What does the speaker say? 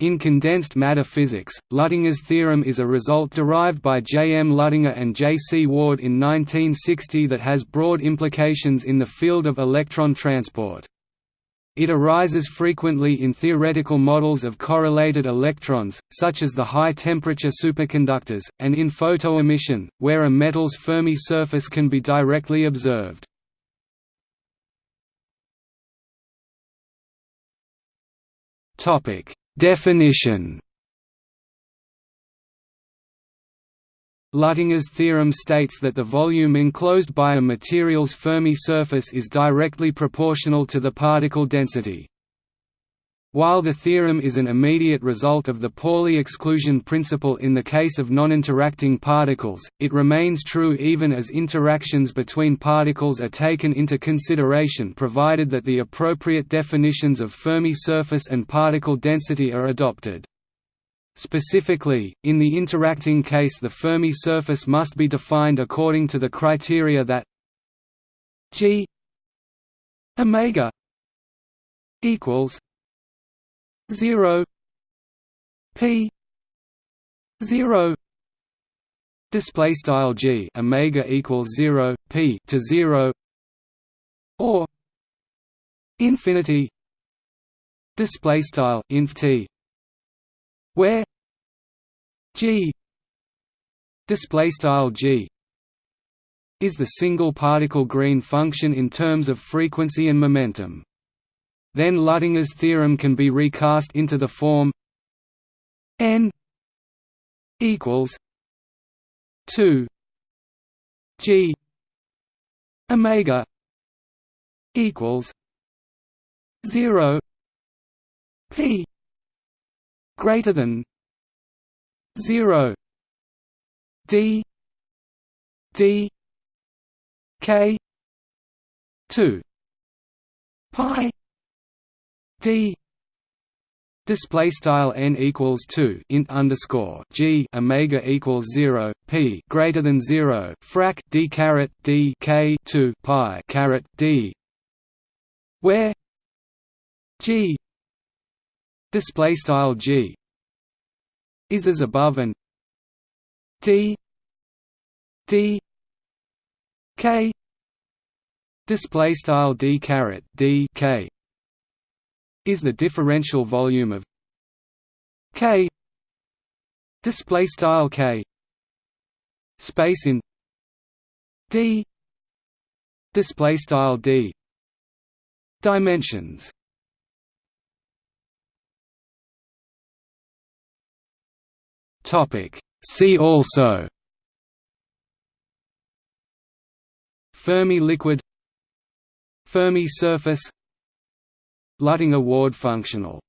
In condensed matter physics, Luttinger's theorem is a result derived by J. M. Luttinger and J. C. Ward in 1960 that has broad implications in the field of electron transport. It arises frequently in theoretical models of correlated electrons, such as the high-temperature superconductors, and in photoemission, where a metal's Fermi surface can be directly observed. Definition Luttinger's theorem states that the volume enclosed by a material's Fermi surface is directly proportional to the particle density. While the theorem is an immediate result of the Pauli exclusion principle in the case of non-interacting particles, it remains true even as interactions between particles are taken into consideration provided that the appropriate definitions of Fermi surface and particle density are adopted. Specifically, in the interacting case the Fermi surface must be defined according to the criteria that g omega equals 0 p 0 display style g omega equals 0 p to 0 or infinity display style inf t where g display style g is the single particle green function in terms of frequency and momentum then Luttinger's theorem can be recast into the form n equals 2 g omega equals 0 p greater than 0 d d k 2 pi d display style n equals 2 int underscore g omega equals 0 p greater than 0 frac d caret d k 2 pi caret d where g display style g is as above and d d k display style d caret d k is the differential volume of K. Display style K. Space in D. Display style D. Dimensions. Topic. See also. Fermi liquid. Fermi surface Luttinger Ward functional